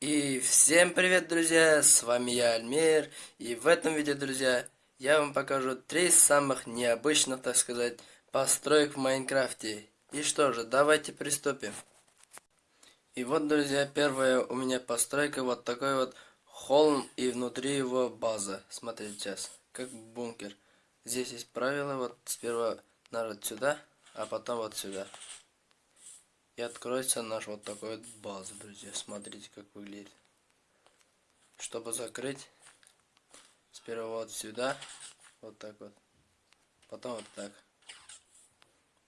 И всем привет, друзья! С вами я, Альмир. И в этом видео, друзья, я вам покажу три самых необычных, так сказать, построек в Майнкрафте. И что же, давайте приступим. И вот, друзья, первая у меня постройка, вот такой вот холм и внутри его база. Смотрите сейчас, как бункер. Здесь есть правило, вот сперва надо сюда, а потом вот сюда. И откроется наш вот такой вот база, друзья. Смотрите, как выглядит. Чтобы закрыть, сперва вот сюда, вот так вот. Потом вот так.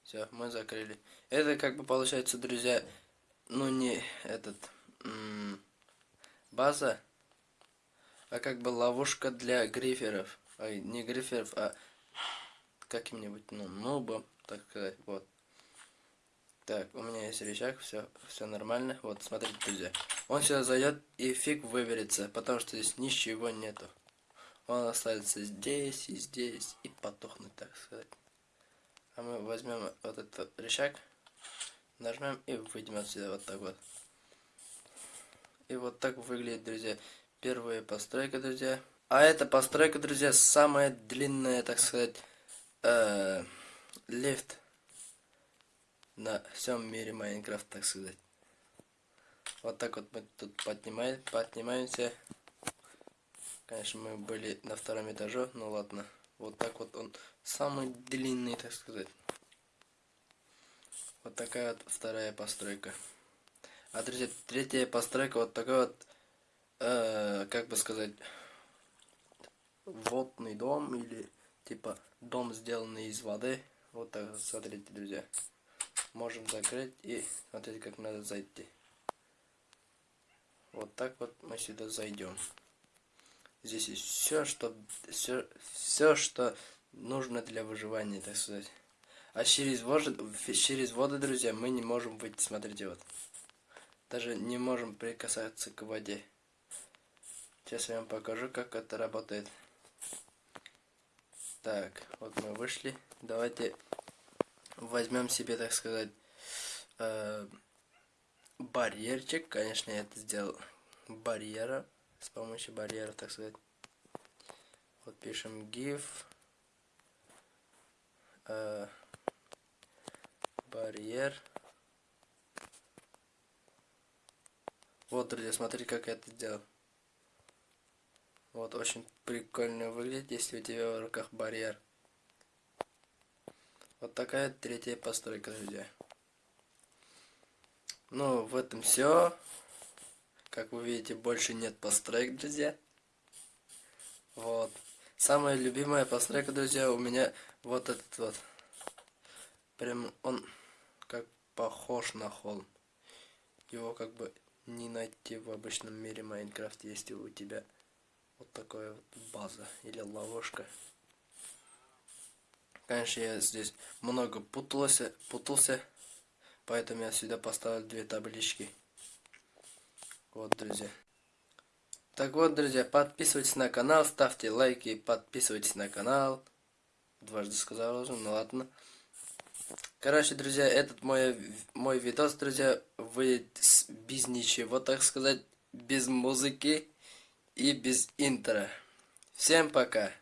Все, мы закрыли. Это как бы получается, друзья, ну не этот база, а как бы ловушка для гриферов. Ай, не гриферов, а каким-нибудь, ну, нубом, так сказать, вот. Так, у меня есть рычаг, все, все нормально. Вот, смотрите, друзья. Он сюда зайдет и фиг выберется, потому что здесь ничего нету. Он останется здесь и здесь и потухнет, так сказать. А мы возьмем вот этот рычаг, нажмем и выйдем отсюда вот так вот. И вот так выглядит, друзья, первая постройка, друзья. А эта постройка, друзья, самая длинная, так сказать, э, лифт на всем мире Майнкрафт, так сказать. Вот так вот мы тут поднимаем, поднимаемся. Конечно, мы были на втором этаже, ну ладно. Вот так вот он самый длинный, так сказать. Вот такая вот вторая постройка. А друзья, третья постройка вот такой вот, э, как бы сказать, водный дом или типа дом сделанный из воды. Вот так, смотрите, друзья можем закрыть и смотрите как надо зайти. Вот так вот мы сюда зайдем. Здесь есть все что все все что нужно для выживания так сказать. А через воду через воду друзья мы не можем выйти смотрите вот. Даже не можем прикасаться к воде. Сейчас я вам покажу как это работает. Так вот мы вышли. Давайте возьмем себе, так сказать, э, барьерчик. Конечно, я это сделал барьера, с помощью барьера, так сказать. Вот пишем gif э, барьер. Вот, друзья, смотрите, как я это сделал. Вот, очень прикольно выглядит, если у тебя в руках барьер. Вот такая третья постройка, друзья. Ну, в этом все. Как вы видите, больше нет построек, друзья. Вот. Самая любимая постройка, друзья, у меня вот этот вот. Прям он как похож на холм. Его как бы не найти в обычном мире Майнкрафт, если у тебя вот такая вот база или ловушка. Конечно, я здесь много путался, путался, поэтому я сюда поставил две таблички. Вот, друзья. Так вот, друзья, подписывайтесь на канал, ставьте лайки, подписывайтесь на канал. Дважды сказал уже, ну ладно. Короче, друзья, этот мой, мой видос, друзья, выйдет без ничего, так сказать, без музыки и без интро. Всем пока!